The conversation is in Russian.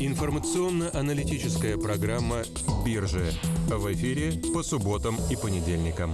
Информационно-аналитическая программа «Биржа» в эфире по субботам и понедельникам.